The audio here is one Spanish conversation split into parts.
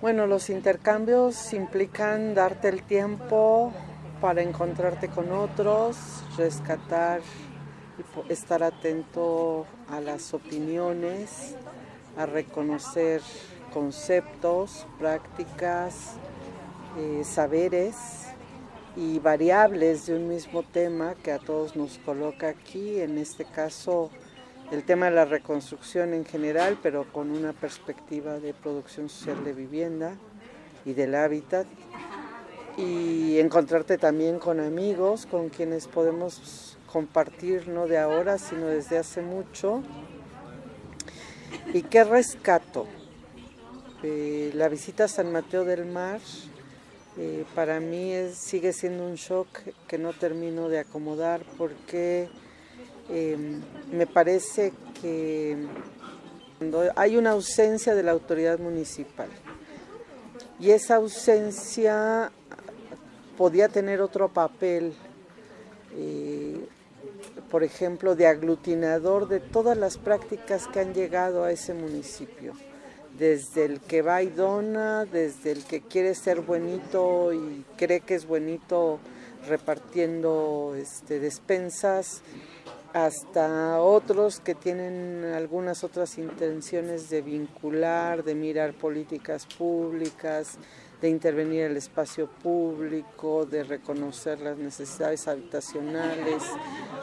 Bueno, los intercambios implican darte el tiempo para encontrarte con otros, rescatar y estar atento a las opiniones, a reconocer conceptos, prácticas, eh, saberes y variables de un mismo tema que a todos nos coloca aquí, en este caso el tema de la reconstrucción en general, pero con una perspectiva de producción social de vivienda y del hábitat. Y encontrarte también con amigos, con quienes podemos compartir no de ahora, sino desde hace mucho. ¿Y qué rescato? Eh, la visita a San Mateo del Mar eh, para mí sigue siendo un shock que no termino de acomodar porque Em, me parece que hay una ausencia de la autoridad municipal y esa ausencia podía tener otro papel, eh, por ejemplo, de aglutinador de todas las prácticas que han llegado a ese municipio desde el que va y dona, desde el que quiere ser buenito y cree que es buenito repartiendo este, despensas, hasta otros que tienen algunas otras intenciones de vincular, de mirar políticas públicas, de intervenir el espacio público, de reconocer las necesidades habitacionales,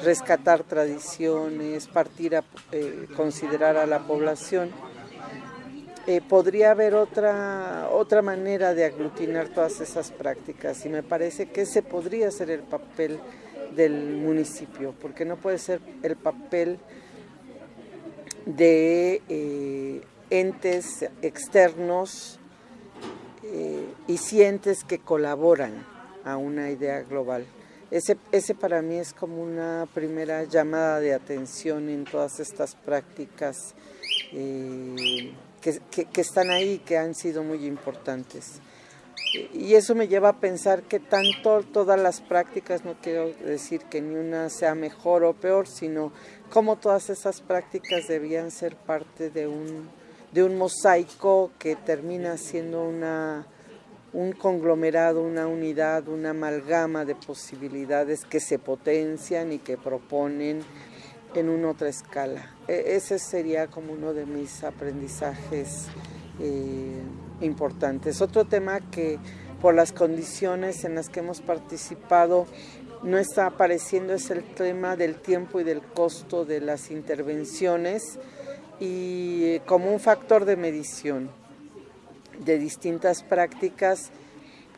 rescatar tradiciones, partir a eh, considerar a la población. Eh, podría haber otra, otra manera de aglutinar todas esas prácticas y me parece que ese podría ser el papel del municipio, porque no puede ser el papel de eh, entes externos eh, y sientes que colaboran a una idea global. Ese, ese para mí es como una primera llamada de atención en todas estas prácticas eh, que, están ahí, que han sido muy importantes. Y eso me lleva a pensar que tanto todas las prácticas, no quiero decir que ni una sea mejor o peor, sino cómo todas esas prácticas debían ser parte de un, de un mosaico que termina siendo una, un conglomerado, una unidad, una amalgama de posibilidades que se potencian y que proponen en una otra escala. E, ese sería como uno de mis aprendizajes. Eh, importantes. Otro tema que por las condiciones en las que hemos participado no está apareciendo es el tema del tiempo y del costo de las intervenciones y eh, como un factor de medición de distintas prácticas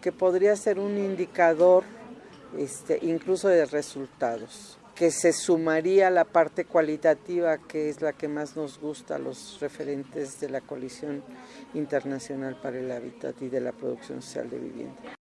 que podría ser un indicador este, incluso de resultados que se sumaría la parte cualitativa, que es la que más nos gusta a los referentes de la Coalición Internacional para el Hábitat y de la Producción Social de Vivienda.